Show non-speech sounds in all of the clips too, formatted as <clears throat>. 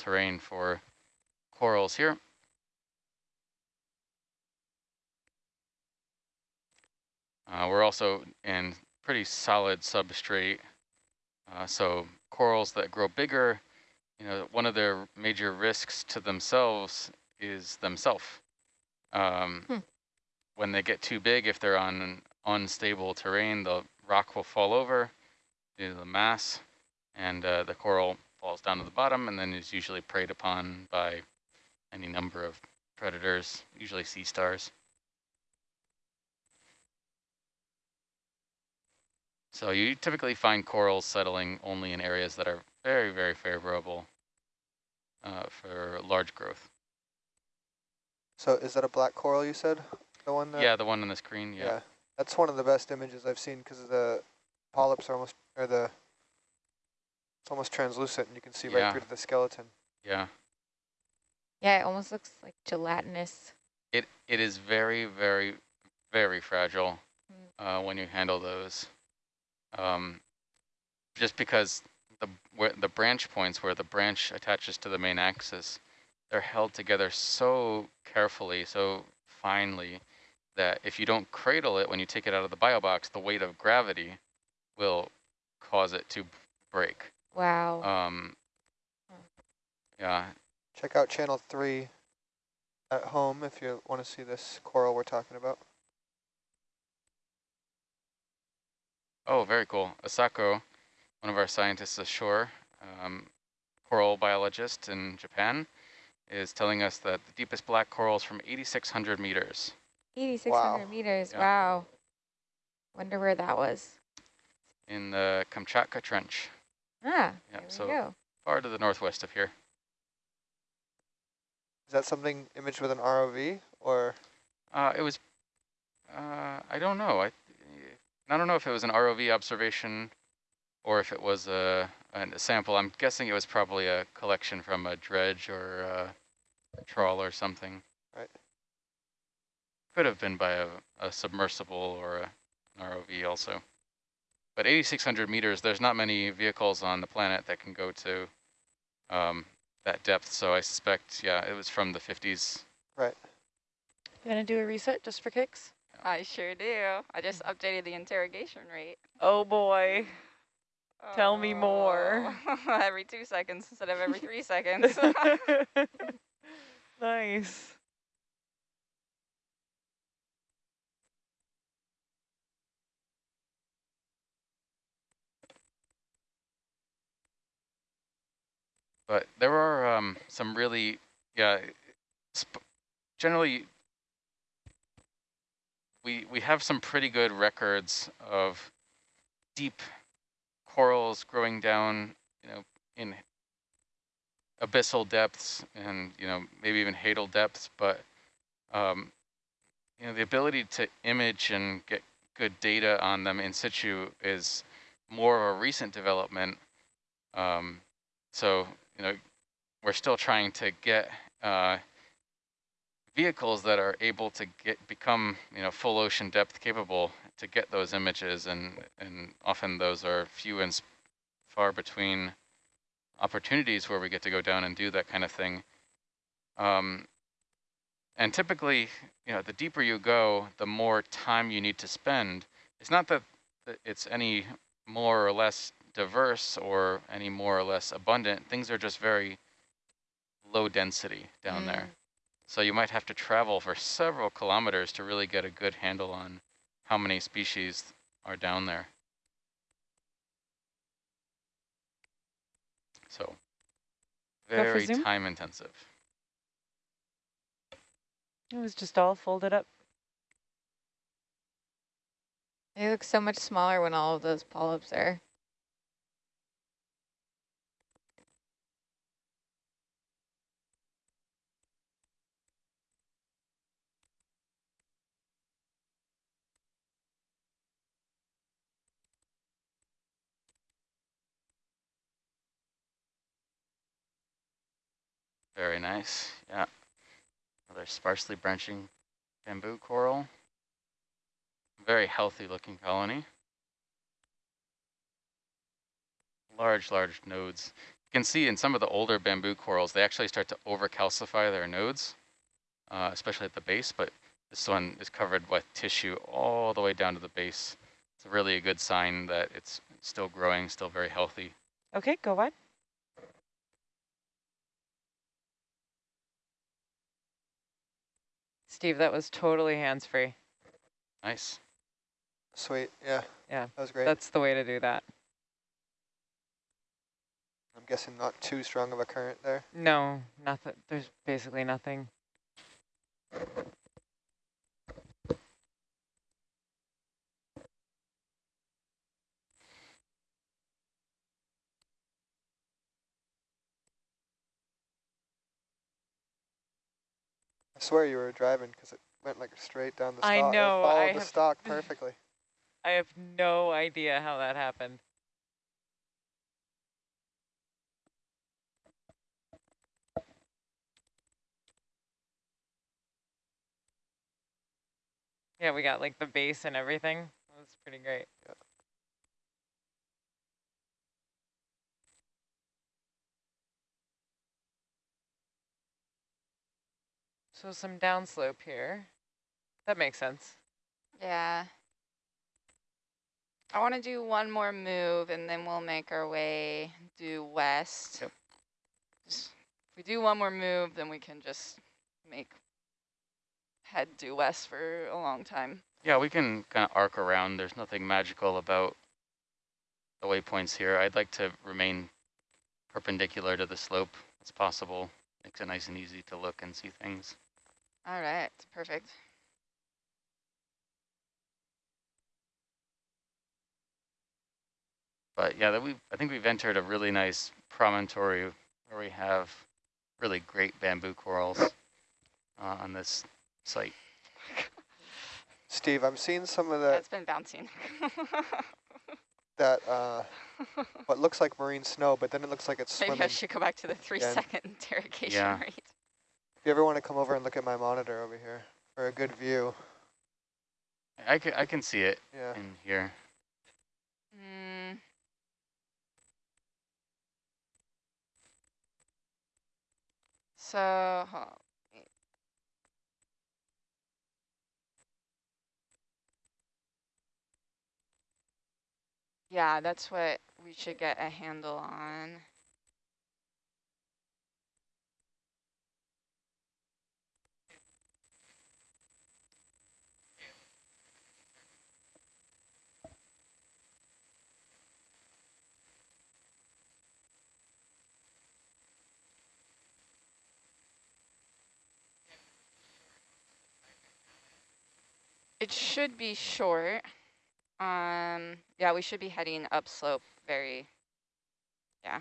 terrain for corals here. Uh, we're also in pretty solid substrate. Uh, so corals that grow bigger, you know, one of their major risks to themselves is themselves. Um, hmm. When they get too big, if they're on unstable terrain, the rock will fall over due to the mass, and uh, the coral falls down to the bottom and then is usually preyed upon by any number of predators, usually sea stars. So you typically find corals settling only in areas that are very, very favorable uh, for large growth. So is that a black coral you said? The one that, Yeah, the one on the screen, yeah. yeah. That's one of the best images I've seen because the polyps are almost, or the, it's almost translucent and you can see yeah. right through to the skeleton. Yeah. Yeah, it almost looks like gelatinous. It It is very, very, very fragile mm. uh, when you handle those um, just because the where the branch points where the branch attaches to the main axis, they're held together so carefully, so finely, that if you don't cradle it when you take it out of the bio box, the weight of gravity will cause it to break. Wow. Um, yeah. Check out channel three at home if you want to see this coral we're talking about. Oh, very cool. Asako, one of our scientists ashore, um, coral biologist in Japan, is telling us that the deepest black coral is from 8,600 meters. 8,600 wow. meters, yeah. wow. Wonder where that was. In the Kamchatka Trench. Ah, yeah, so go. far to the northwest of here. Is that something imaged with an ROV or? Uh, it was, uh, I don't know. I I don't know if it was an ROV observation or if it was a, a sample. I'm guessing it was probably a collection from a dredge or a trawl or something. Right. Could have been by a, a submersible or a, an ROV also. But 8,600 meters, there's not many vehicles on the planet that can go to um, that depth. So I suspect, yeah, it was from the 50s. Right. You want to do a reset just for kicks? I sure do. I just updated the interrogation rate. Oh boy. Oh. Tell me more. <laughs> Every two seconds instead of every three seconds. <laughs> <laughs> nice. But there are um, some really, yeah, generally we, we have some pretty good records of deep corals growing down, you know, in abyssal depths and, you know, maybe even hadal depths, but, um, you know, the ability to image and get good data on them in situ is more of a recent development. Um, so, you know, we're still trying to get uh, vehicles that are able to get become you know full ocean depth capable to get those images and and often those are few and far between opportunities where we get to go down and do that kind of thing. Um, and typically you know the deeper you go the more time you need to spend. It's not that it's any more or less diverse or any more or less abundant things are just very low density down mm. there so you might have to travel for several kilometers to really get a good handle on how many species are down there. So very time intensive. It was just all folded up. They look so much smaller when all of those polyps are Very nice. Yeah. Another sparsely branching bamboo coral. Very healthy looking colony. Large, large nodes. You can see in some of the older bamboo corals, they actually start to overcalcify their nodes, uh, especially at the base, but this one is covered with tissue all the way down to the base. It's really a good sign that it's still growing, still very healthy. Okay, go on. Steve, that was totally hands-free. Nice. Sweet, yeah. Yeah, That was great. that's the way to do that. I'm guessing not too strong of a current there. No, nothing. There's basically nothing. I swear you were driving because it went like straight down the stalk. I know, It followed I the have- stalk <laughs> perfectly. I have no idea how that happened. Yeah, we got like the base and everything. That was pretty great. Yeah. So some downslope here. That makes sense. Yeah. I want to do one more move and then we'll make our way due west. Yep. Just- if we do one more move, then we can just make head due west for a long time. Yeah, we can kind of arc around. There's nothing magical about the waypoints here. I'd like to remain perpendicular to the slope as possible. Makes it nice and easy to look and see things. All right, perfect. But yeah, that we I think we've entered a really nice promontory where we have really great bamboo corals uh, on this site. Steve, I'm seeing some of Yeah, that, it's been bouncing. <laughs> that uh, what looks like marine snow, but then it looks like it's Maybe swimming. I should go back to the three-second again. <laughs> interrogation Yeah. rate. If you ever want to come over and look at my monitor over here for a good view, I can, I can see it yeah. in here. Mm. So, hold on, wait. yeah, that's what we should get a handle on. It should be short. Um, yeah, we should be heading upslope very, yeah.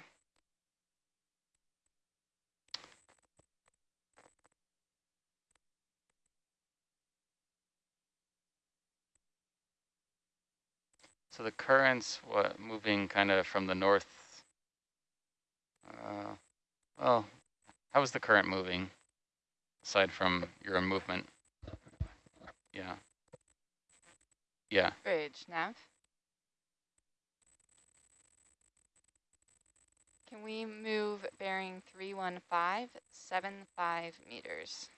So the current's what moving kind of from the north. Uh, well, how is the current moving aside from your movement? Yeah. Yeah. Bridge, nav. Can we move bearing 31575 meters?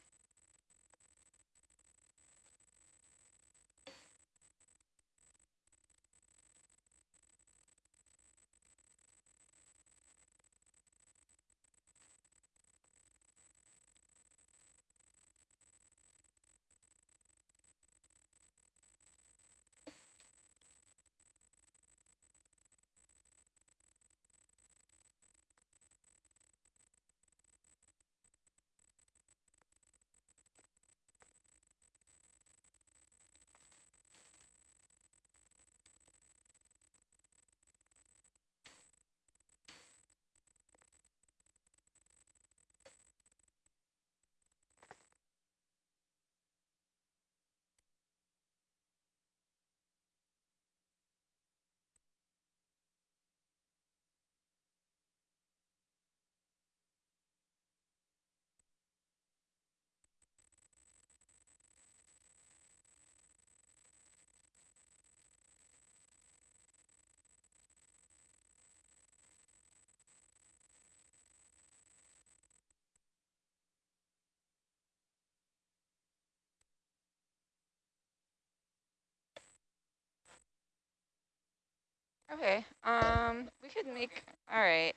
Okay, um, we could make, all right.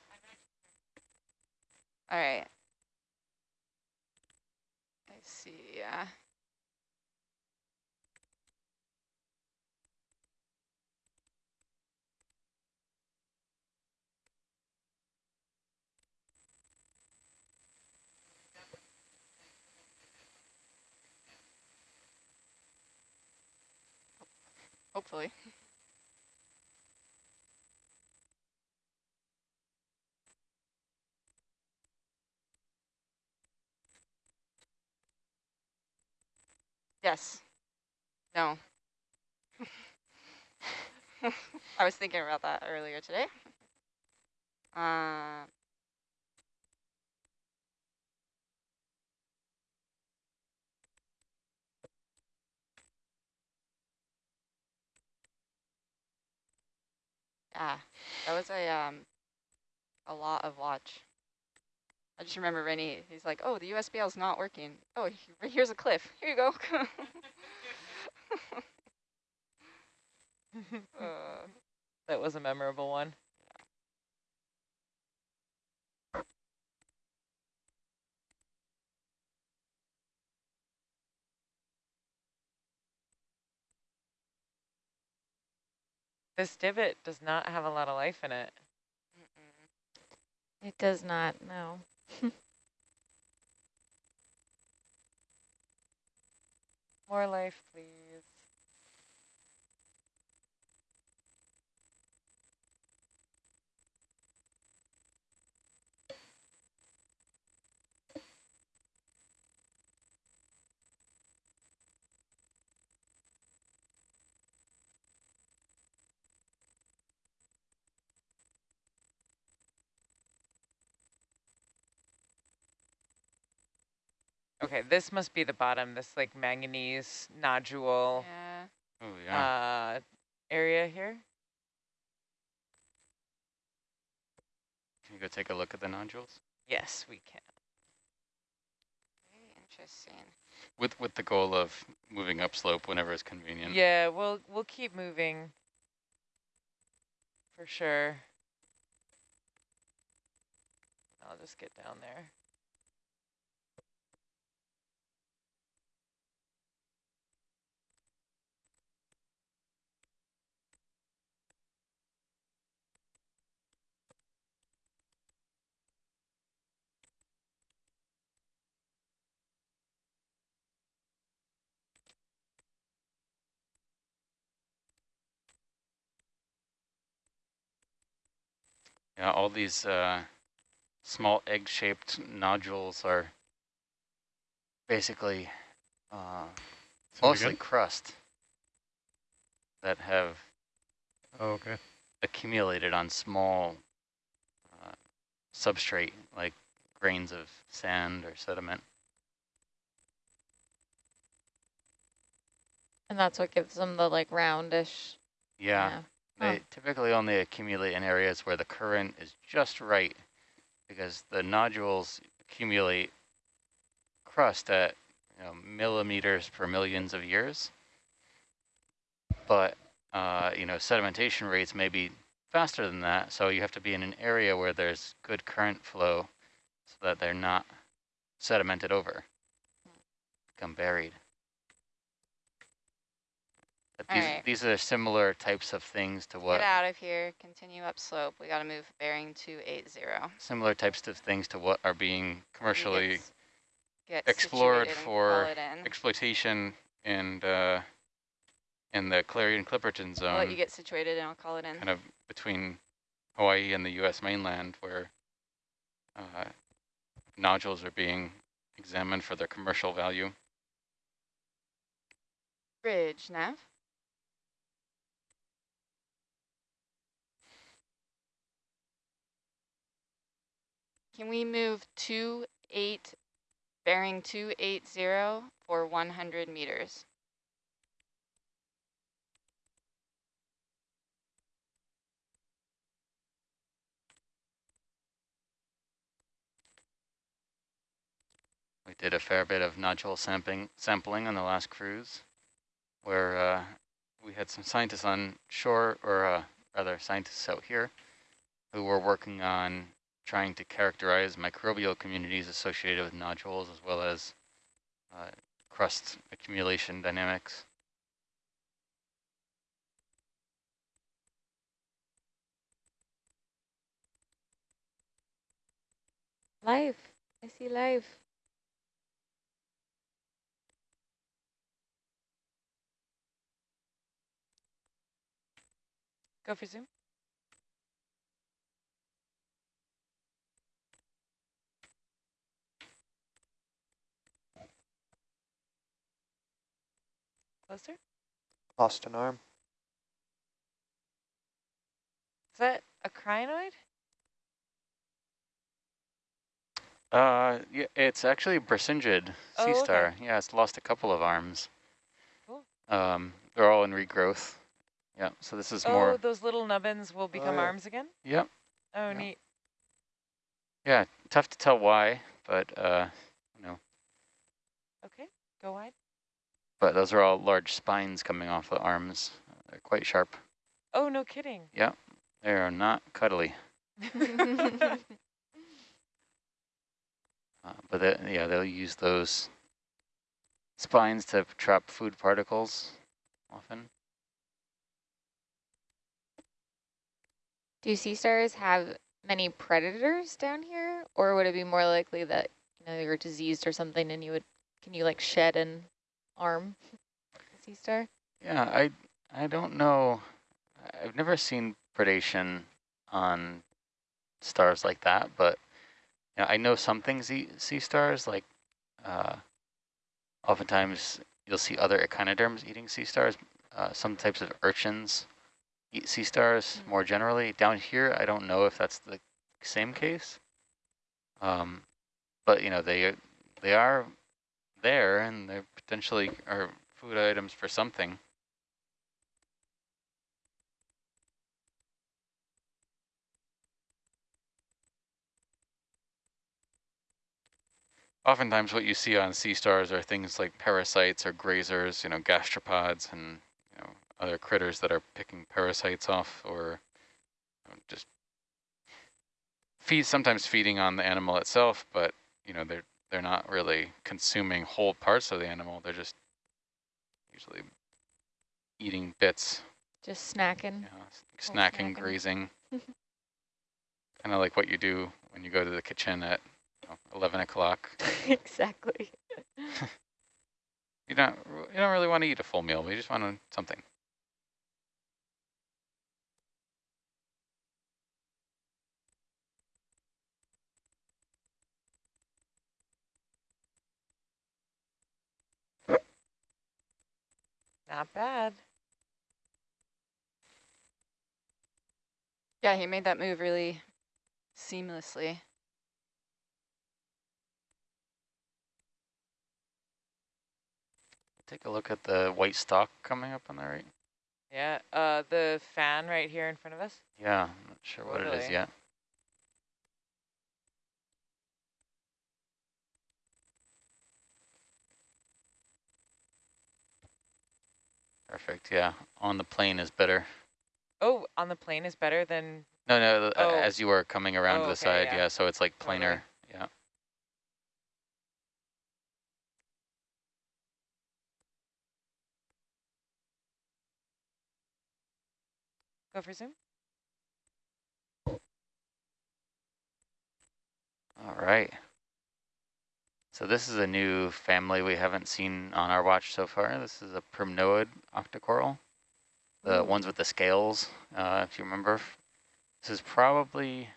All right. I see, yeah. Hopefully. <laughs> Yes. No. <laughs> I was thinking about that earlier today. Uh, yeah, that was a um a lot of watch. I just remember Rennie, he's like, oh, the USBL is not working. Oh, here's a cliff. Here you go. uh, <laughs> <laughs> that was a memorable one. This divot does not have a lot of life in it. It does not, no. <laughs> More life, please. Okay, this must be the bottom, this like manganese nodule yeah. Oh, yeah. uh, area here. Can you go take a look at the nodules? Yes, we can. Very interesting. With with the goal of moving upslope whenever it's convenient. Yeah, we'll we'll keep moving for sure. I'll just get down there. Yeah, all these uh, small egg-shaped nodules are basically uh, mostly again? crust that have oh, okay. accumulated on small uh, substrate like grains of sand or sediment. And that's what gives them the like roundish. Yeah. yeah. They typically only accumulate in areas where the current is just right because the nodules accumulate crust at you know, millimeters per millions of years. But, uh, you know, sedimentation rates may be faster than that. So you have to be in an area where there's good current flow so that they're not sedimented over, become buried. These, right. these are similar types of things to what... Get out of here, continue upslope. We got to move bearing 280. Similar types of things to what are being commercially explored for exploitation and uh, in the Clarion-Clipperton zone. I'll let you get situated and I'll call it in. Kind of between Hawaii and the U.S. mainland where uh, nodules are being examined for their commercial value. Bridge, Nav. Can we move two eight, bearing 280 for 100 meters? We did a fair bit of nodule sampling, sampling on the last cruise, where uh, we had some scientists on shore or uh, rather scientists out here who were working on trying to characterize microbial communities associated with nodules as well as uh, crust accumulation dynamics. Life. I see life. Go for zoom. Closer. Lost an arm. Is that a crinoid? Uh, yeah, it's actually Brisingid Oh, sea okay. star. Yeah, it's lost a couple of arms. Cool. Um, they're all in regrowth. Yeah, so this is oh, more. those little nubbins will become yeah. arms again? Yep. Oh, Yeah. neat. Yeah, tough to tell why, but uh, you know, Okay, go wide. But those are all large spines coming off the arms. They're quite sharp. Oh, no kidding. Yeah, they are not cuddly. <laughs> Uh, but they, yeah, they'll use those spines to trap food particles often. Do sea stars have many predators down here? Or would it be more likely that, you know, you're diseased or something and you would, can you like shed an arm, sea star? Yeah, I I don't know. I've never seen predation on stars like that, but you know, I know some things eat sea stars. Like, uh, oftentimes you'll see other echinoderms eating sea stars. Uh, some types of urchins eat sea stars Mm. more generally. Down here, I don't know if that's the same case. Um, but you know, they they are there, and they potentially are food items for something. Oftentimes what you see on sea stars are things like parasites or grazers, you know, gastropods and you know other critters that are picking parasites off or you know, just feed sometimes feeding on the animal itself, but you know, they're they're not really consuming whole parts of the animal. They're just usually eating bits, Just snacking. you know, s- Little snacking, snacking. grazing. <laughs> kind of like what you do when you go to the kitchen at you know, 11 o'clock. <laughs> exactly. <laughs> You don't you don't really want to eat a full meal, but you just want something. Not bad. Yeah, he made that move really seamlessly. Take a look at the white stalk coming up on the right. Yeah, uh, the fan right here in front of us. Yeah, I'm not sure what it is yet. Perfect, yeah. On the plane is better. Oh, on the plane is better than, No, no, Oh. as you were coming around Oh, to the okay, side, yeah. yeah, so it's like Totally. planar, yeah. go for zoom. All right. So this is a new family we haven't seen on our watch so far. This is a primnoid octocoral, the Ooh. ones with the scales, uh, if you remember. This is probably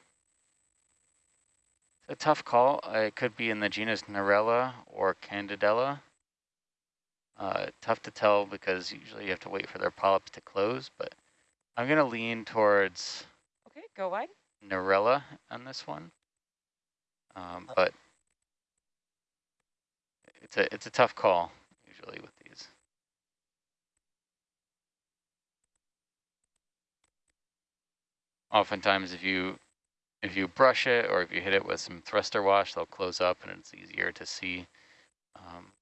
a tough call. Uh, it could be in the genus Narella or Candidella. Uh, tough to tell because usually you have to wait for their polyps to close, but I'm going to lean towards Okay, go wide. Narella on this one. Um, but it's a it's a tough call usually with these. Oftentimes, if you if you brush it or if you hit it with some thruster wash, they'll close up and it's easier to see. Um,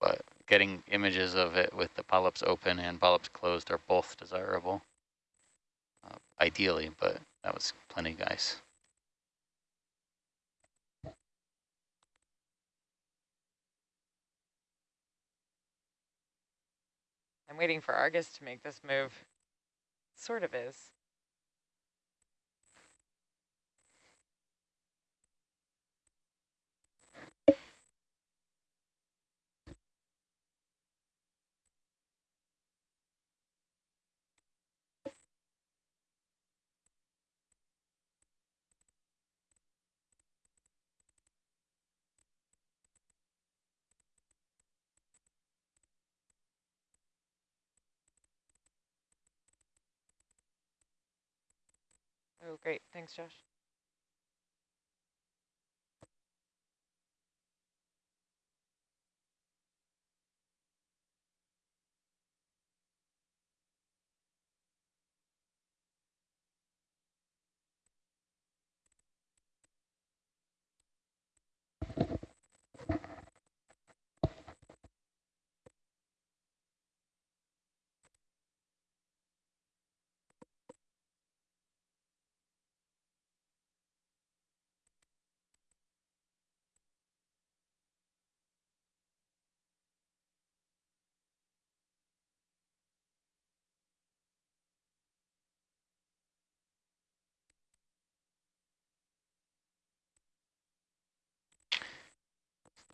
but getting images of it with the polyps open and polyps closed are both desirable. Uh, ideally, but that was plenty of I'm waiting for Argus to make this move. Sort of is. Oh, great. Thanks, Josh.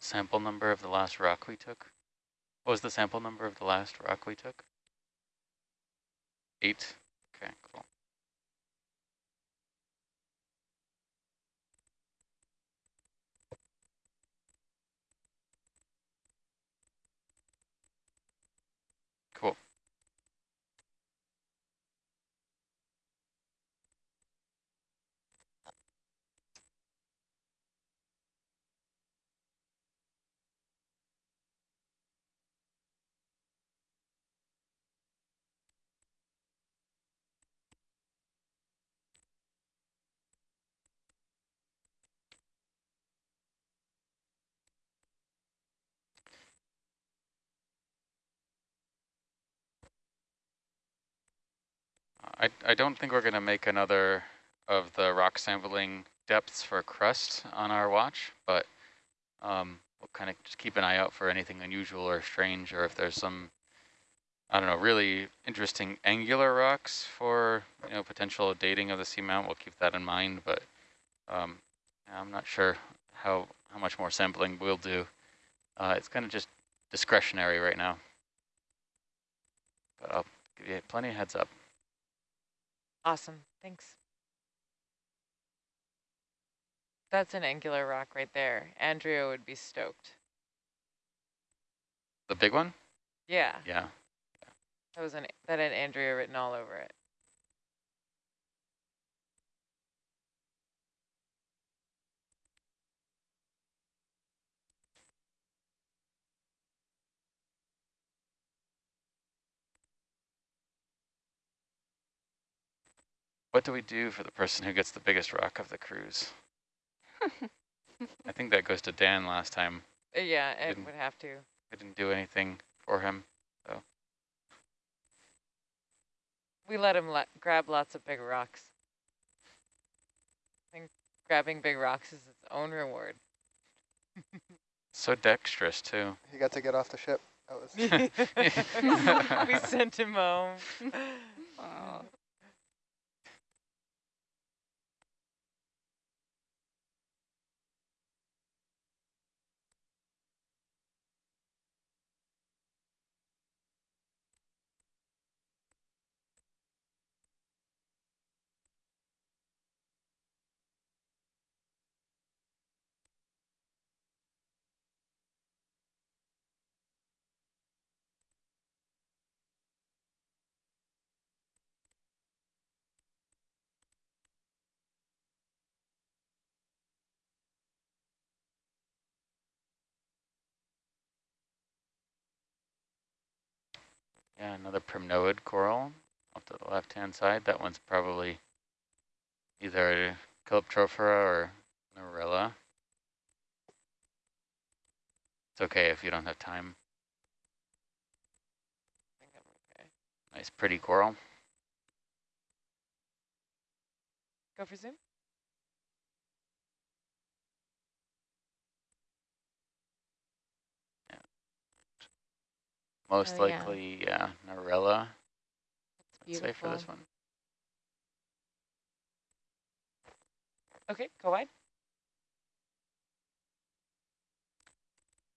Sample number of the last rock we took? What was the sample number of the last rock we took? Eight? Okay, cool. Cool. I, I don't think we're going to make another of the rock sampling depths for crust on our watch, but um, we'll kind of just keep an eye out for anything unusual or strange, or if there's some, I don't know, really interesting angular rocks for, you know, potential dating of the seamount. We'll keep that in mind, but um, I'm not sure how, how much more sampling we'll do. Uh, it's kind of just discretionary right now, but I'll give you plenty of heads up. Awesome. Thanks. That's an angular rock right there. Andrea would be stoked. The big one? Yeah. Yeah. That was an that had Andrea written all over it. What do we do for the person who gets the biggest rock of the cruise? I <laughs> think that goes to Dan last time. Uh, yeah, it would have to. I didn't do anything for him. so. We let him let grab lots of big rocks. I think grabbing big rocks is its own reward. <laughs> So dexterous too. He got to get off the ship. That was <laughs> we sent him home. Oh. Yeah, another primnoid coral off to the left-hand side. That one's probably either a Calyptrophora or Narella. It's okay if you don't have time. I think I'm okay. Nice pretty coral. Go for zoom. Most Oh, likely, yeah, Narella, It's I'd say for this one. Okay, go wide.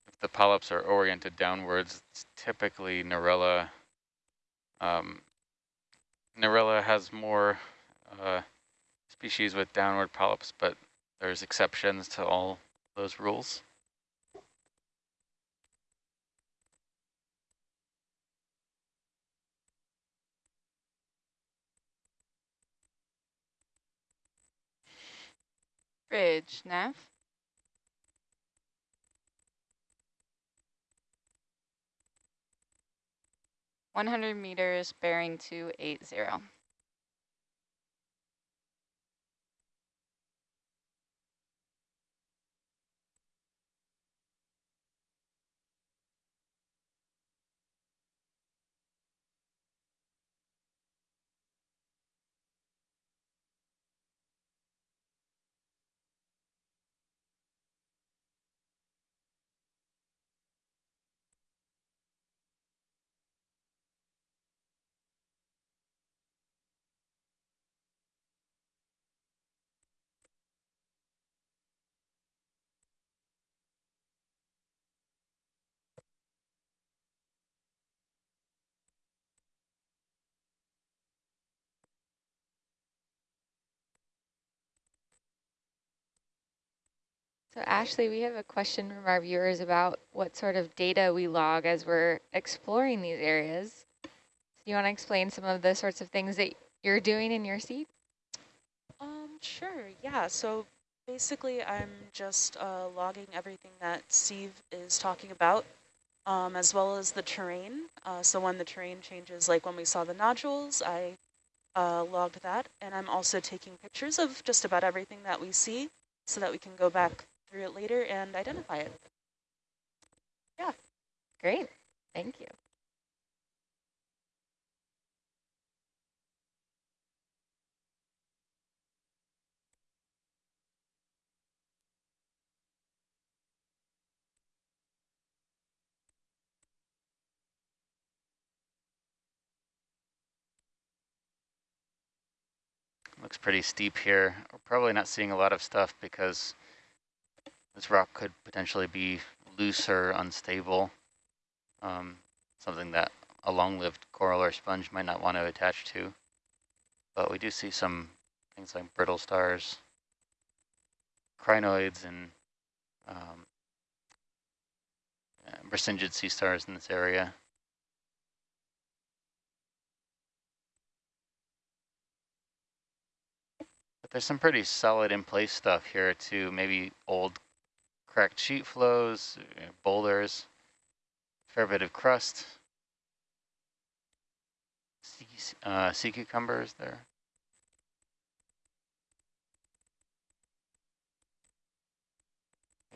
If the polyps are oriented downwards, it's typically Narella. Um, Narella has more uh, species with downward polyps, but there's exceptions to all those rules. Bridge, nav. One hundred meters bearing two eight zero. So Ashley, we have a question from our viewers about what sort of data we log as we're exploring these areas. Do you want to explain some of the sorts of things that you're doing in your seat? Um, sure, yeah. So basically I'm just uh, logging everything that Steve is talking about, um, as well as the terrain. Uh, so when the terrain changes, like when we saw the nodules, I uh, logged that. And I'm also taking pictures of just about everything that we see so that we can go back through it later and identify it. Yeah, great, thank you. Looks pretty steep here. We're probably not seeing a lot of stuff because this rock could potentially be loose or unstable. Um, something that a long-lived coral or sponge might not want to attach to. But we do see some things like brittle stars, crinoids, and um, uh, sea stars in this area. But there's some pretty solid in place stuff here too. Maybe old cracked sheet flows, uh, boulders, fair bit of crust. Sea, uh, sea cucumbers there.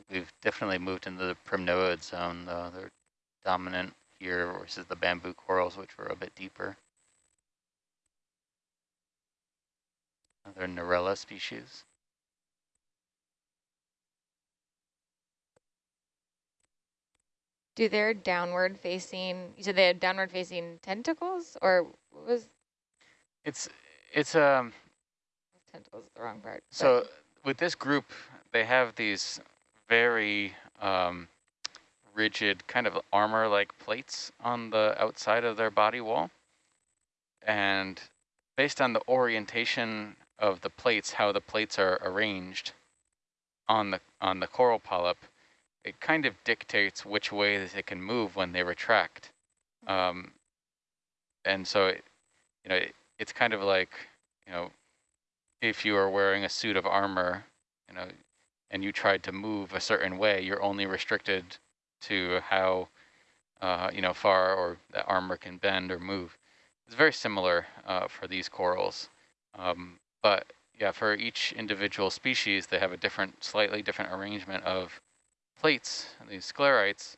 We've definitely moved into the primnoid zone though. They're dominant here versus the bamboo corals, which were a bit deeper. Another Narella species. Do their downward facing, said they have downward facing tentacles or what was, It's it's um tentacles is the wrong part. but- so with this group they have these very um, rigid kind of armor like plates on the outside of their body wall. And based on the orientation of the plates, how the plates are arranged on the on the coral polyp, it kind of dictates which way that they can move when they retract. Um, and so, it, you know, it, it's kind of like, you know, if you are wearing a suit of armor, you know, and you tried to move a certain way, you're only restricted to how, uh, you know, far or that armor can bend or move. It's very similar uh, for these corals. Um, but yeah, for each individual species, they have a different, slightly different arrangement of plates, these sclerites.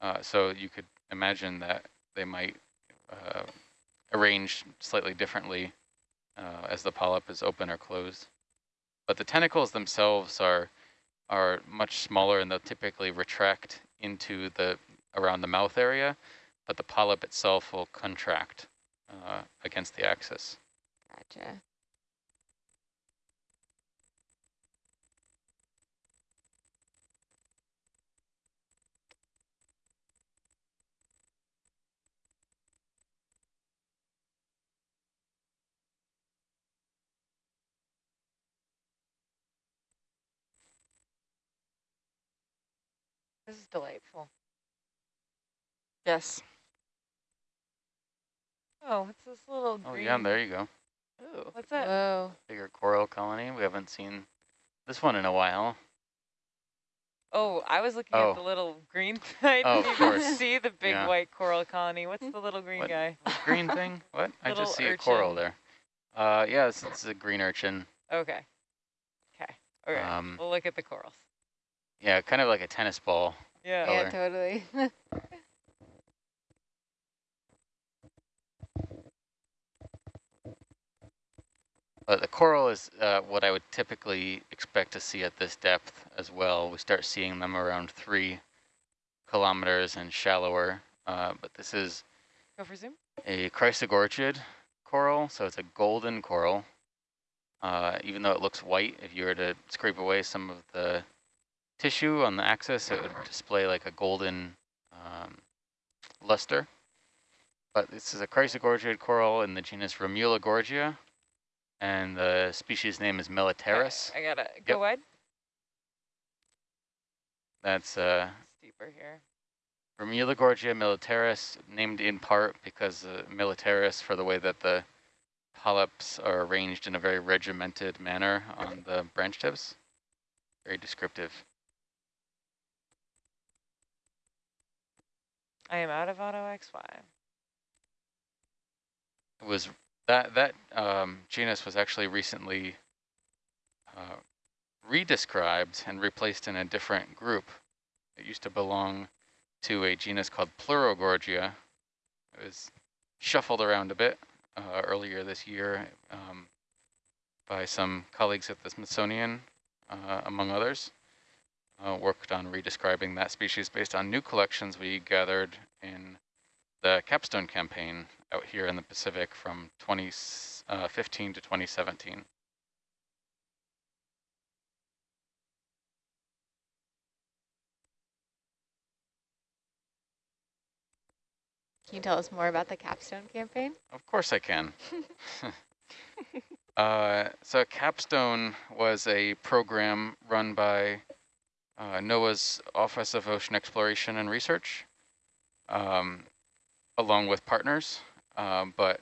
Uh, so you could imagine that they might uh, arrange slightly differently uh, as the polyp is open or closed. but the tentacles themselves are are much smaller and they'll typically retract into the around the mouth area, but the polyp itself will contract uh, against the axis. Gotcha. This is delightful. Yes. Oh, what's this little green? Oh yeah, there you go. Ooh. What's that? Whoa. Bigger coral colony. We haven't seen this one in a while. Oh, I was looking Oh. at the little green. <laughs> I Oh, didn't of even course. see the big Yeah. white coral colony. What's the little green What? guy? Green thing? <laughs> What? I just see a coral there. Uh, yeah, this, this is a green urchin. Okay. Okay. Okay. Um, we'll look at the corals. Yeah, kind of like a tennis ball. Yeah. color. Yeah, totally. <laughs> But the coral is uh, what I would typically expect to see at this depth as well. We start seeing them around three kilometers and shallower. Uh, but this is Go for zoom. a chrysogorgid coral, so it's a golden coral. Uh, even though it looks white, if you were to scrape away some of the tissue on the axis, it would display like a golden um, luster. But this is a chrysogorgid coral in the genus Romulogorgia, and the species name is Militaris. I gotta go Yep. wide. That's uh, deeper here. Romulogorgia militaris, named in part because uh, militaris for the way that the polyps are arranged in a very regimented manner on the branch tips. Very descriptive. I am out of auto XY. It was that that um, genus was actually recently uh, redescribed and replaced in a different group. It used to belong to a genus called Pleurogorgia. It was shuffled around a bit uh, earlier this year um, by some colleagues at the Smithsonian, uh, among others. Uh, worked on redescribing that species based on new collections we gathered in the capstone campaign out here in the Pacific from 2015 to 2017. Can you tell us more about the capstone campaign? Of course I can. <laughs> <laughs> uh, so Capstone was a program run by uh, NOAA's Office of Ocean Exploration and Research, um, along with partners, um, but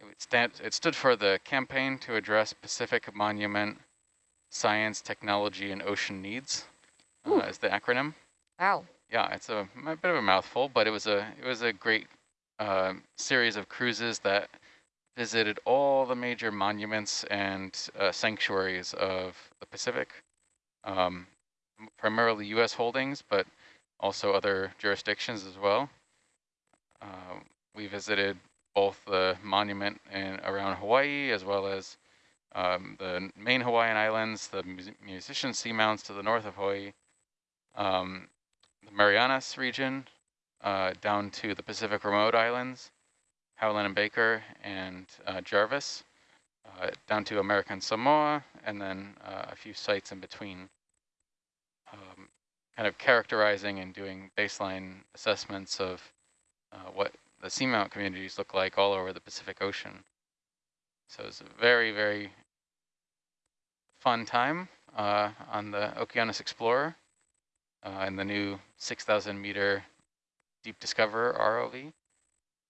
it, stand, it stood for the Campaign to Address Pacific Monument Science, Technology, and Ocean Needs, uh, is the acronym. Wow. Yeah, it's a, a bit of a mouthful, but it was a it was a great uh, series of cruises that visited all the major monuments and uh, sanctuaries of the Pacific, um, primarily U.S. holdings, but also other jurisdictions as well. Uh, we visited both the monument in around Hawaii as well as um, the main Hawaiian islands, the mus musician seamounts to the north of Hawaii, um, the Marianas region, uh, down to the Pacific Remote Islands, Howland and Baker, and uh, Jarvis, uh, down to American Samoa, and then uh, a few sites in between, kind of characterizing and doing baseline assessments of uh, what the seamount communities look like all over the Pacific Ocean. So it's a very, very fun time uh, on the Okeanos Explorer uh, and the new 6,000 meter Deep Discoverer ROV.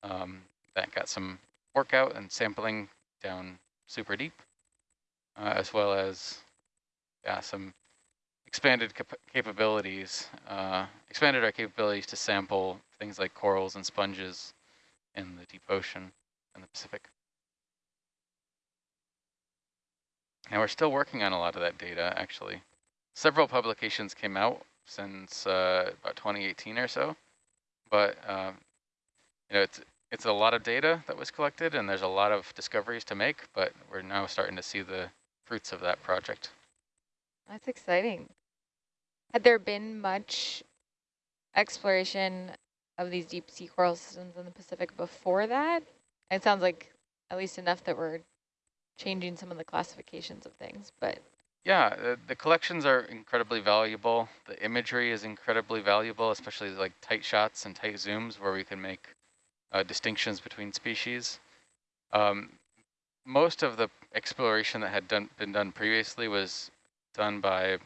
Um, that got some workout and sampling down super deep, uh, as well as yeah, some expanded cap capabilities, uh, expanded our capabilities to sample things like corals and sponges in the deep ocean in the Pacific. And we're still working on a lot of that data, actually. Several publications came out since uh, about 2018 or so, but um, you know, it's it's a lot of data that was collected, and there's a lot of discoveries to make. But we're now starting to see the fruits of that project. That's exciting. Had there been much exploration of these deep sea coral systems in the Pacific before that? It sounds like at least enough that we're changing some of the classifications of things, but. Yeah, the, the collections are incredibly valuable. The imagery is incredibly valuable, especially like tight shots and tight zooms where we can make uh, distinctions between species. Um, most of the exploration that had done, been done previously was done by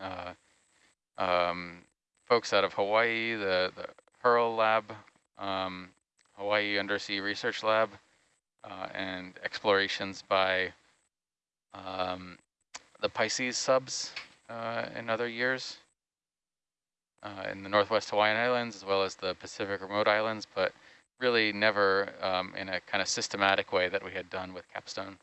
uh, um, folks out of Hawaii, the, the HURL lab, um, Hawaii Undersea Research Lab, uh, and explorations by um, the Pisces subs uh, in other years uh, in the Northwest Hawaiian Islands as well as the Pacific remote islands, but really never um, in a kind of systematic way that we had done with capstone.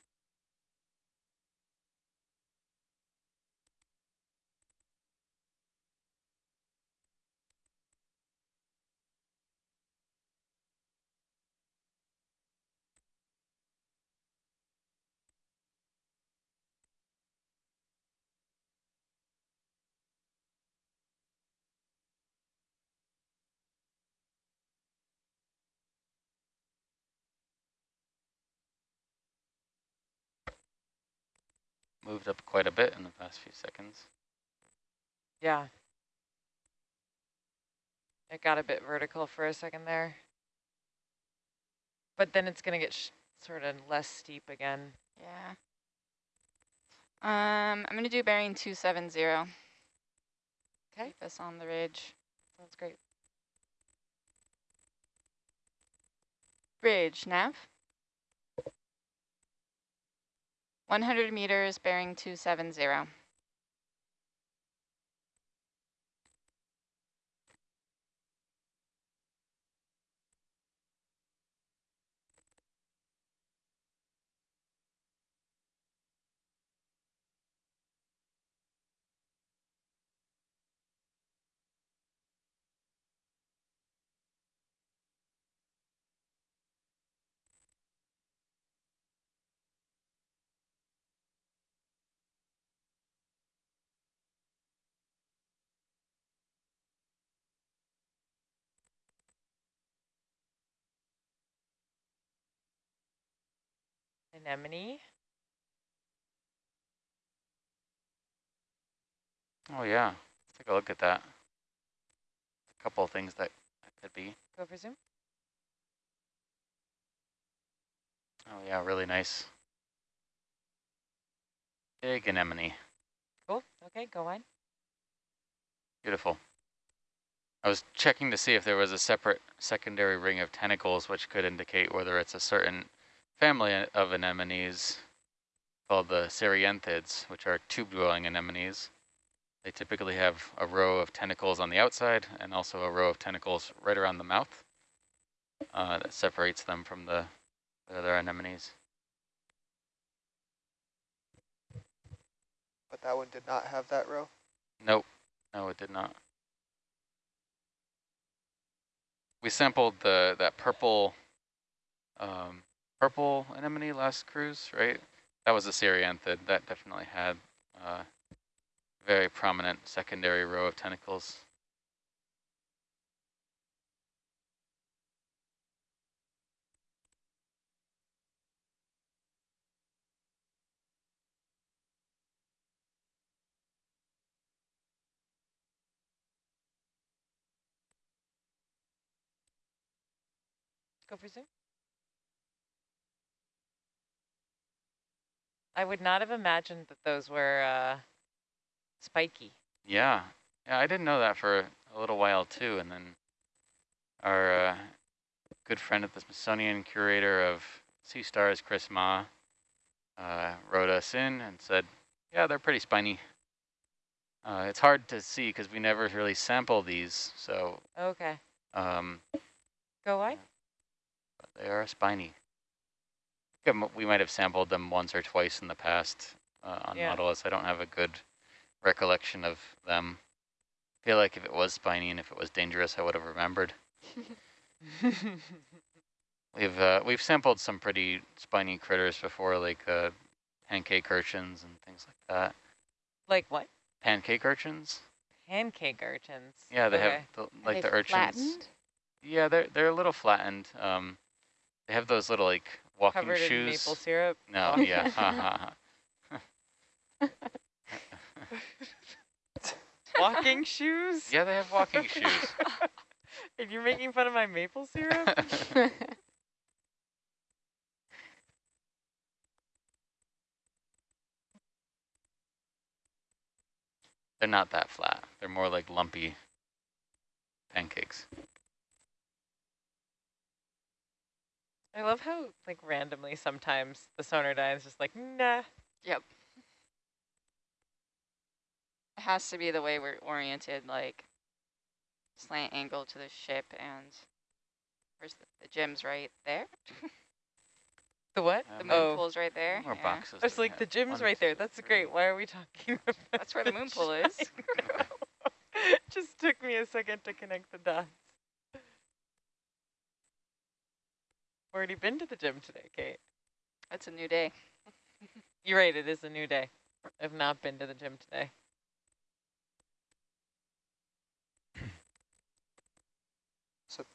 Moved up quite a bit in the past few seconds. Yeah. It got a bit vertical for a second there. But then it's going to get sort of less steep again. Yeah. Um, I'm going to do bearing 270. Okay. Keep us on the ridge. Sounds great. Ridge, nav. 100 meters bearing 270. Anemone. Oh yeah, let's take a look at that. A couple of things that, that could be. Go for zoom. Oh yeah, really nice. Big anemone. Cool. Okay, go on. Beautiful. I was checking to see if there was a separate secondary ring of tentacles, which could indicate whether it's a certain family of anemones called the Cerianthids, which are tube-dwelling anemones. They typically have a row of tentacles on the outside and also a row of tentacles right around the mouth uh, that separates them from the, the other anemones. But that one did not have that row? Nope, no it did not. We sampled the that purple um, purple anemone last cruise, right? That was a Cerianthid. That definitely had a uh, very prominent secondary row of tentacles. Go for zoom. I would not have imagined that those were uh, spiky. Yeah. Yeah, I didn't know that for a little while too. And then our uh, good friend at the Smithsonian curator of sea stars, Chris Mah, uh, wrote us in and said, yeah, they're pretty spiny. Uh, it's hard to see because we never really sample these. So okay. Um, Go wide. They are spiny we might have sampled them once or twice in the past uh, on yeah. Nautilus. I don't have a good recollection of them. I feel like if it was spiny and if it was dangerous, I would have remembered. <laughs> we've uh, we've sampled some pretty spiny critters before, like uh, pancake urchins and things like that. Like what? Pancake urchins. Pancake urchins. Yeah, they okay. have the, Are like they the urchins. flattened? Yeah, they're they're a little flattened. Um, they have those little like walking covered shoes. maple syrup. No, <laughs> yeah. <laughs> Walking shoes? Yeah, they have walking shoes. <laughs> and you're making fun of my maple syrup? They're not that flat. They're more like lumpy pancakes. I love how like randomly sometimes the Sonardyne is just like, nah. Yep. It has to be the way we're oriented, like slant angle to the ship and where's the, the gym's right there? The what? The Um, moon oh. pool's right there. More yeah. boxes. I was like, the have? gym's right there. That's three. great. Why are we talking about That's where the moon <laughs> pool is. <laughs> Just took me a second to connect the dots. Already been to the gym today, Kate. That's a new day. <laughs> You're right, it is a new day. I've not been to the gym today. <clears throat> So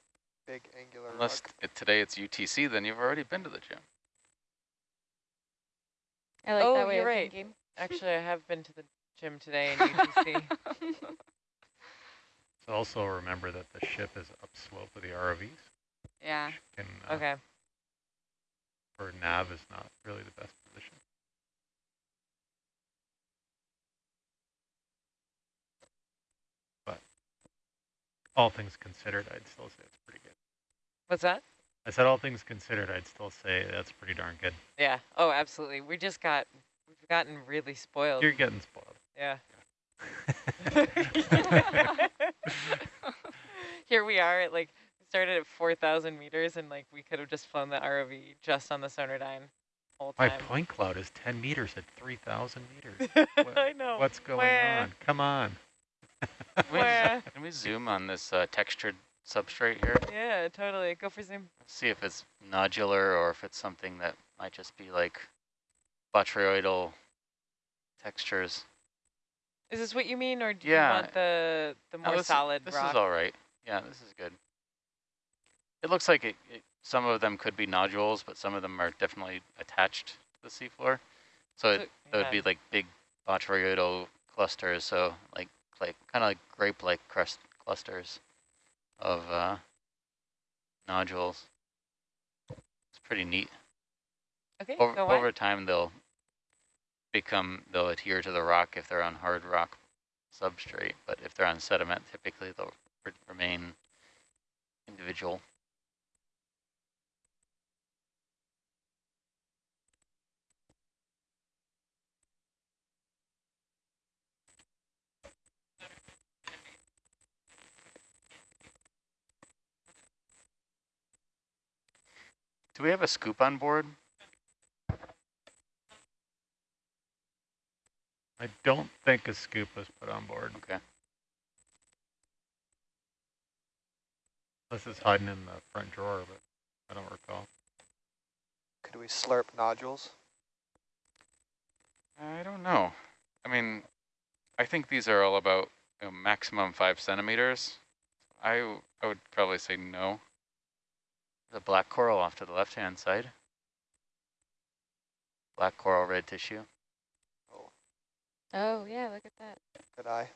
big angular Unless it, today it's UTC, then you've already been to the gym. I like Oh, that way you're of right. thinking. <laughs> Actually, I have been to the gym today in <laughs> UTC. So also remember that the ship is upslope of the ROVs. yeah. Can, uh, okay. For nav is not really the best position. But all things considered, I'd still say it's pretty good. What's that? I said all things considered, I'd still say that's pretty darn good. Yeah. Oh, absolutely. We just got, we've gotten really spoiled. You're getting spoiled. yeah. <laughs> <laughs> Here we are at like, started at 4,000 meters and like we could have just flown the ROV just on the Sonardyne whole My point cloud is 10 meters at 3,000 meters. <laughs> What- I know. What's going Wah. on? Come on. Can we, Wah. <laughs> can we zoom on this uh, textured substrate here? Yeah, totally. Go for zoom. See if it's nodular or if it's something that might just be like botryoidal textures. Is this what you mean, or do Yeah. you want the the No, more this, solid This rock? is all right. Yeah, this is good. It looks like it, it, some of them could be nodules, but some of them are definitely attached to the seafloor. So it, So- that would be like big botryoidal clusters, so like like kind of like grape-like crust clusters of uh, nodules. It's pretty neat. Okay, Over, on. over time, they'll become they'll adhere to the rock if they're on hard rock substrate, but if they're on sediment, typically they'll remain individual. Do we have a scoop on board? I don't think a scoop was put on board. Okay. This is hiding in the front drawer, but I don't recall. Could we slurp nodules? I don't know. I mean, I think these are all about you know, maximum five centimeters. I, I would probably say no. The black coral off to the left-hand side. Black coral, red tissue. Oh, oh yeah, look at that. Good eye.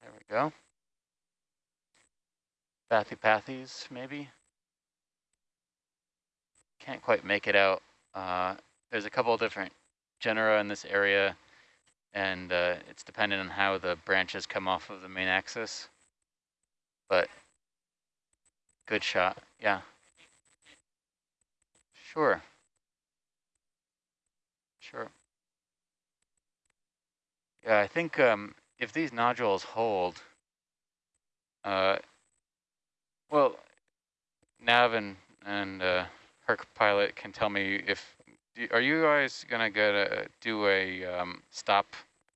There we go. Bathypathes, maybe. Can't quite make it out. Uh, there's a couple of different genera in this area, and uh, it's dependent on how the branches come off of the main axis. But good shot, yeah. Sure. Sure. Yeah, I think um, if these nodules hold, uh, well, Nav and, and uh, Herc pilot can tell me if, are you guys gonna get a, do a um, stop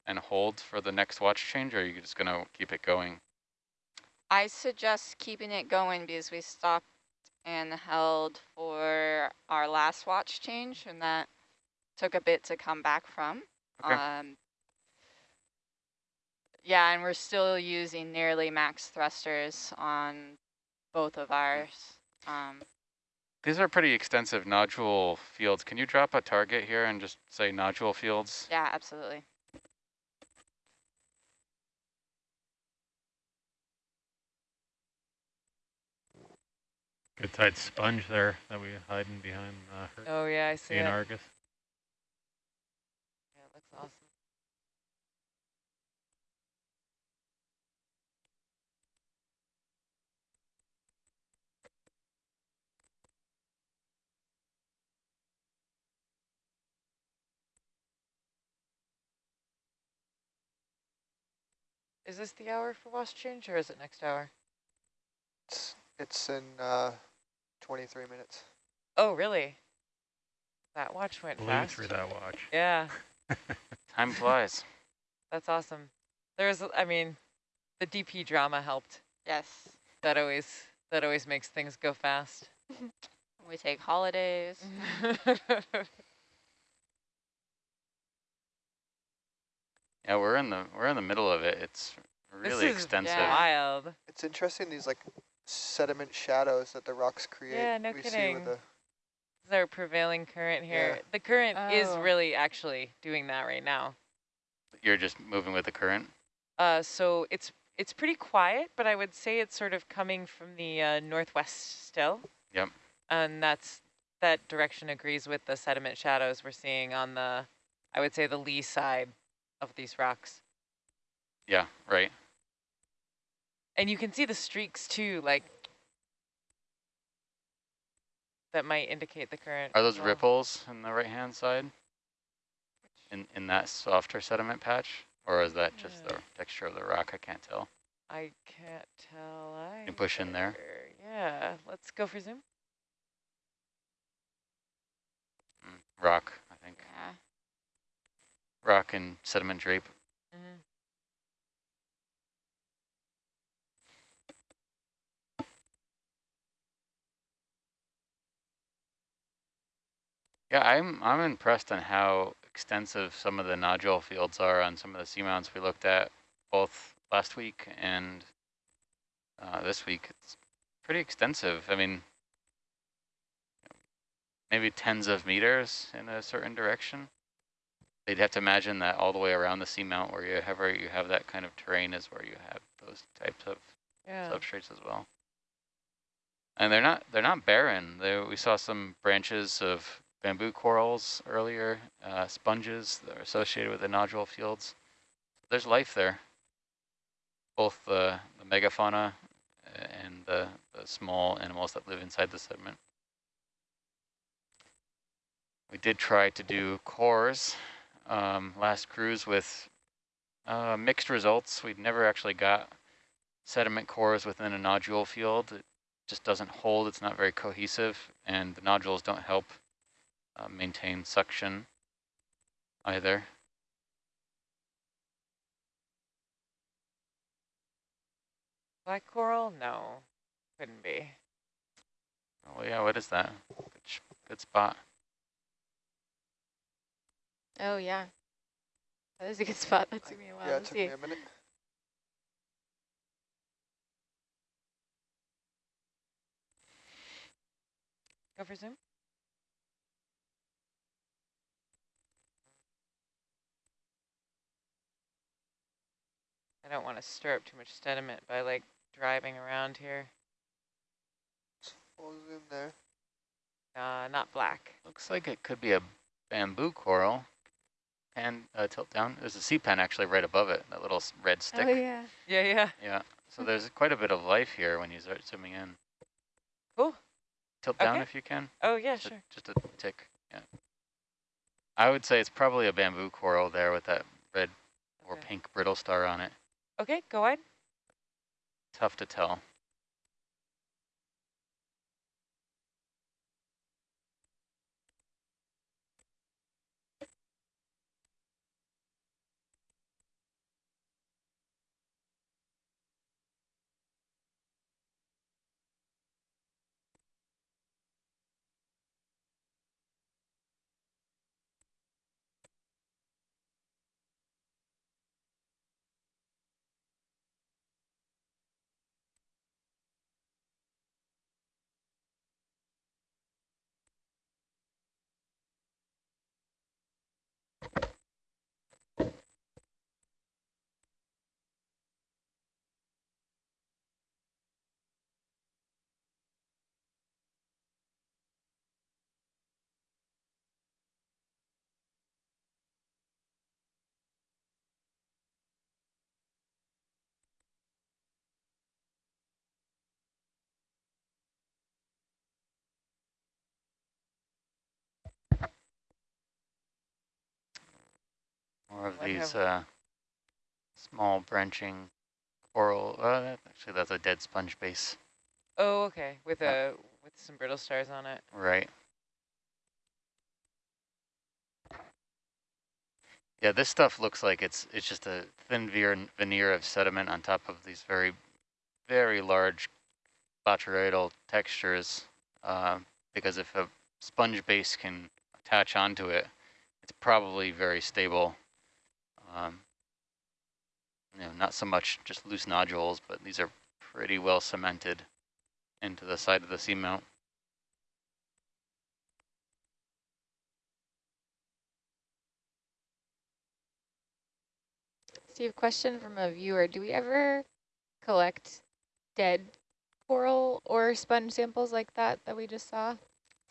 and hold for the next watch change, or are you just going to keep it going? I suggest keeping it going because we stopped and held for our last watch change and that took a bit to come back from. Okay. Um, yeah, and we're still using nearly max thrusters on both of ours. Um, These are pretty extensive nodule fields. Can you drop a target here and just say nodule fields? yeah, absolutely. Good tight sponge there that we hiding behind uh, Oh yeah, I see in it. Argus. Yeah, it looks awesome. Is this the hour for watch change or is it next hour? It's, it's in uh, 23 minutes. Oh, really? That watch went Blew fast. through that watch. <laughs> Yeah, <laughs> Time flies. that's awesome. There's, I mean, the DP drama helped. Yes. That always, that always makes things go fast. <laughs> We take holidays. Yeah, we're in the we're in the middle of it. It's really is extensive. Yeah. Wild. It's interesting these like sediment shadows that the rocks create. Yeah, no we See kidding. with the, This is our prevailing current here. Yeah. The current is Oh. really actually doing that right now. You're just moving with the current. Uh, so it's it's pretty quiet, but I would say it's sort of coming from the uh, northwest still. Yep. And that's that direction agrees with the sediment shadows we're seeing on the, I would say the lee side of these rocks. Yeah, right. And you can see the streaks too, like that might indicate the current. Are those well. ripples on the right hand side? In in that softer sediment patch? Or is that just the texture of the rock? I can't tell. I can't tell. I You push in there? Yeah, let's go for zoom. Mm, rock, I think. Yeah. Rock and sediment drape. Mhm. Yeah, I'm I'm impressed on how extensive some of the nodule fields are on some of the seamounts we looked at both last week and uh, this week. It's pretty extensive. I mean, maybe tens of meters in a certain direction. They'd have to imagine that all the way around the seamount where you have where you have that kind of terrain is where you have those types of Yeah. substrates as well. And they're not they're not barren. They, we saw some branches of bamboo corals earlier, uh, sponges that are associated with the nodule fields. There's life there. Both the, the megafauna uh, and the, the small animals that live inside the sediment. We did try to do cores um, last cruise with uh, mixed results. We'd never actually got sediment cores within a nodule field. It just doesn't hold, it's not very cohesive, and the nodules don't help uh, maintain suction either. Black coral? No, couldn't be. Oh yeah, what is that? Good, good spot. Oh, yeah. That is a good <laughs> spot. That took me a while yeah, to it took see. me a minute. Go for zoom. I don't want to stir up too much sediment by like driving around here. Full zoom there. Uh, not black. Looks like it could be a bamboo coral. Pan, uh, tilt down. There's a sea pen actually right above it, that little red stick. Oh, yeah. Yeah, yeah. Yeah, so there's quite a bit of life here when you start zooming in. Cool. Tilt down if you can. Oh, yeah, Just a- sure. Just a tick, yeah. I would say it's probably a bamboo coral there with that red or pink brittle star on it. Okay, go wide. Tough to tell. More of What these uh, small branching coral. Uh, actually, that's a dead sponge base. Oh, okay, with Uh, a with some brittle stars on it. Right. Yeah, this stuff looks like it's it's just a thin veneer, veneer of sediment on top of these very, very large botryoidal textures. Uh, because if a sponge base can attach onto it, it's probably very stable. Um, you know, not so much just loose nodules, but these are pretty well cemented into the side of the seamount. Steve, question from a viewer. Do we ever collect dead coral or sponge samples like that that we just saw?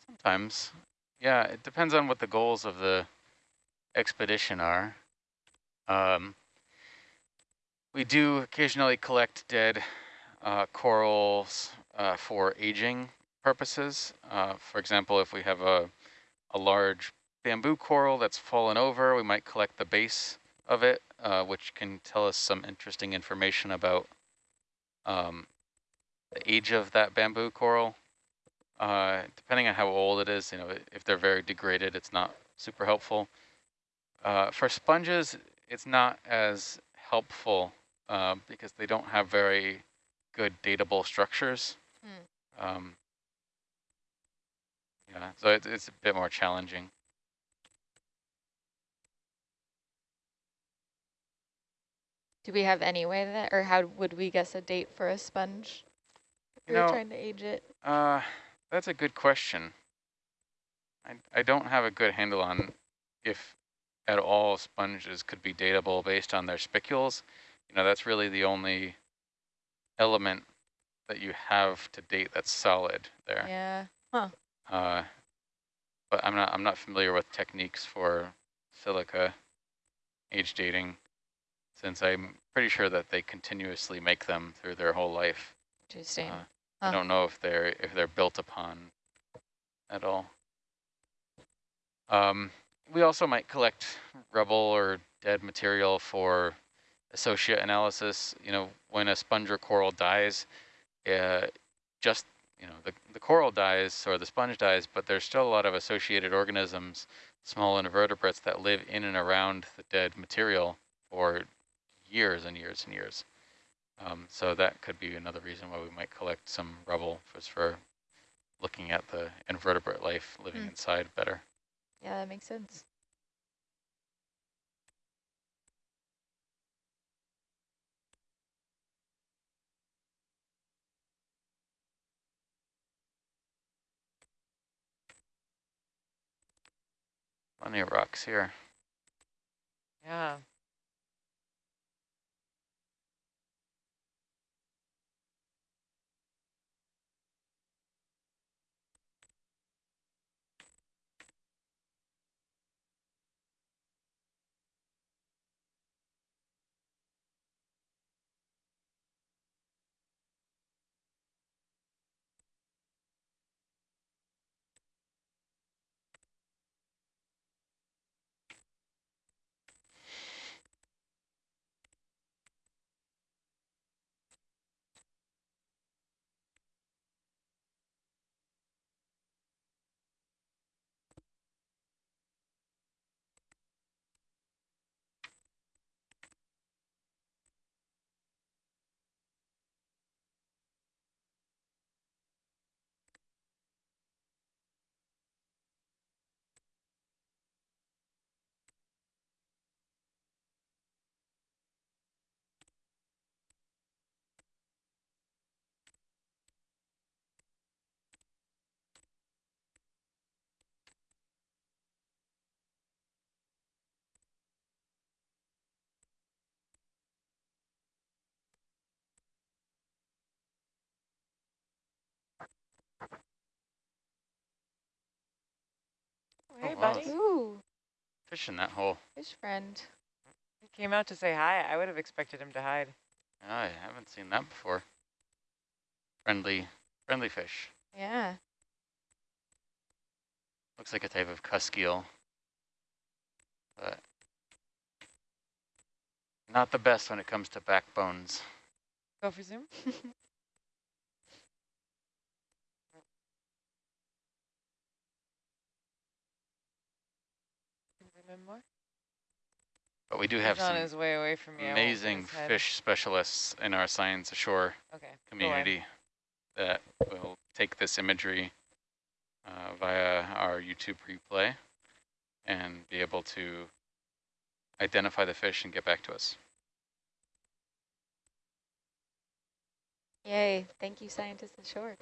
Sometimes. Yeah, it depends on what the goals of the expedition are. Um, we do occasionally collect dead uh, corals uh, for aging purposes. Uh, for example, if we have a, a large bamboo coral that's fallen over, we might collect the base of it, uh, which can tell us some interesting information about um, the age of that bamboo coral. Uh, depending on how old it is, you know, if they're very degraded, it's not super helpful. Uh, for sponges, it's not as helpful uh, because they don't have very good datable structures. Hmm. Um, yeah, so it, it's a bit more challenging. Do we have any way that, or how would we guess a date for a sponge? If You we were trying to age it. Uh, that's a good question. I, I don't have a good handle on if at all sponges could be datable based on their spicules. You know, that's really the only element that you have to date that's solid there. Yeah. Uh, but I'm not I'm not familiar with techniques for silica age dating, since I'm pretty sure that they continuously make them through their whole life. Interesting. Uh, Huh. I don't know if they're if they're built upon at all. Um, we also might collect rubble or dead material for associate analysis. You know, when a sponge or coral dies, uh, just you know the the coral dies or the sponge dies, but there's still a lot of associated organisms, small invertebrates that live in and around the dead material for years and years and years. Um, so that could be another reason why we might collect some rubble just for looking at the invertebrate life living Hmm. inside better. Yeah, that makes sense. Plenty of rocks here. Yeah. Hey, oh, wow. buddy. Ooh, Fish in that hole. fish friend. He came out to say hi. I would have expected him to hide. I haven't seen that before. Friendly, friendly fish. Yeah. Looks like a type of cusk eel. But Not the best when it comes to backbones. Go for zoom. <laughs> More. But we do have some his way away from you. Amazing fish specialists in our science ashore Okay. community that will take this imagery uh, via our YouTube replay and be able to identify the fish and get back to us. Yay. Thank you, scientists ashore.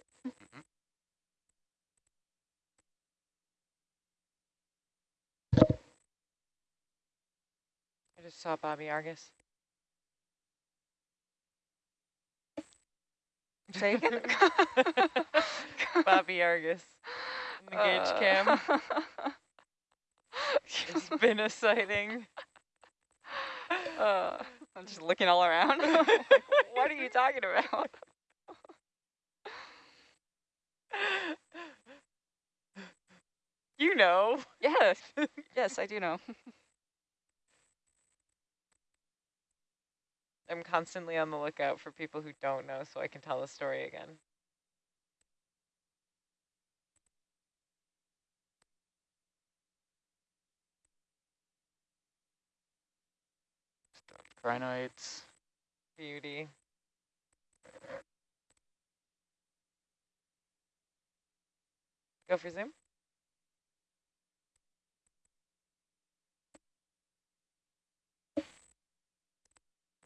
I just saw Bobby Argus. <laughs> Say again? <laughs> Bobby Argus. In the gauge cam. <laughs> It's been a sighting. Uh, I'm just looking all around. what are you talking about? You know. Yes, yes, I do know. I'm constantly on the lookout for people who don't know so I can tell the story again. Crinoids. Beauty. Go for zoom.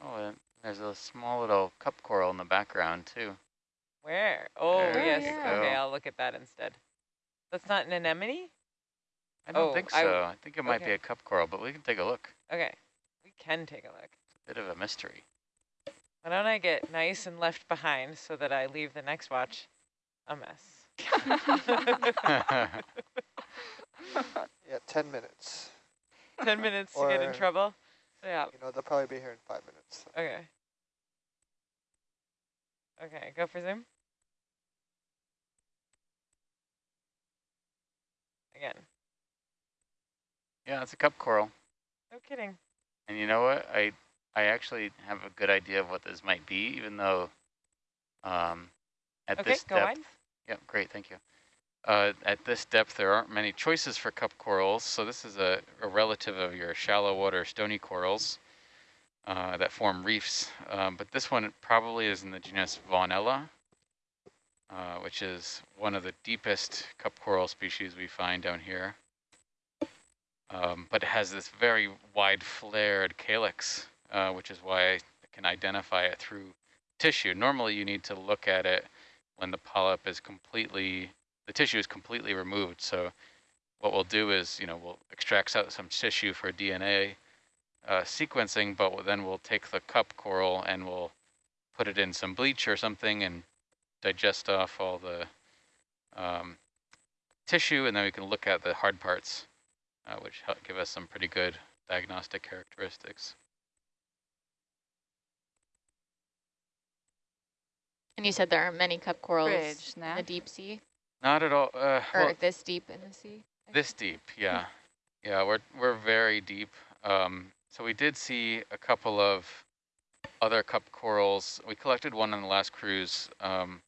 Oh, and there's a small little cup coral in the background too. Where? Oh, There yes. you Okay. I'll look at that instead. That's not an anemone? I don't Oh, think so. I, think it might be a cup coral, but we can take a look. Okay, we can take a look. Bit of a mystery. Why don't I get nice and left behind so that I leave the next watch a mess? <laughs> <laughs> <laughs> Yeah, 10 minutes. 10 minutes to get in trouble? Yeah. You know, they'll probably be here in five minutes. so. Okay. Okay, go for zoom. Again. yeah, it's a cup coral. No kidding. And you know what? I I actually have a good idea of what this might be, even though um, at Okay, this go depth. wide. Yep, great, thank you. Uh, at this depth, there aren't many choices for cup corals, so this is a, a relative of your shallow water stony corals uh, that form reefs. Um, but this one probably is in the genus Vaughanella, uh, which is one of the deepest cup coral species we find down here. Um, but it has this very wide flared calyx, uh, which is why I can identify it through tissue. Normally you need to look at it when the polyp is completely, the tissue is completely removed. So what we'll do is, you know, we'll extract out some tissue for DNA uh, sequencing, but then we'll take the cup coral and we'll put it in some bleach or something and digest off all the um, tissue, and then we can look at the hard parts, uh, which help give us some pretty good diagnostic characteristics. And you said there are many cup corals Bridge, in the deep sea, Not at all. Uh, or well, this deep in the sea. I This should- deep, yeah. Yeah, we're we're very deep. Um, so we did see a couple of other cup corals. We collected one on the last cruise um,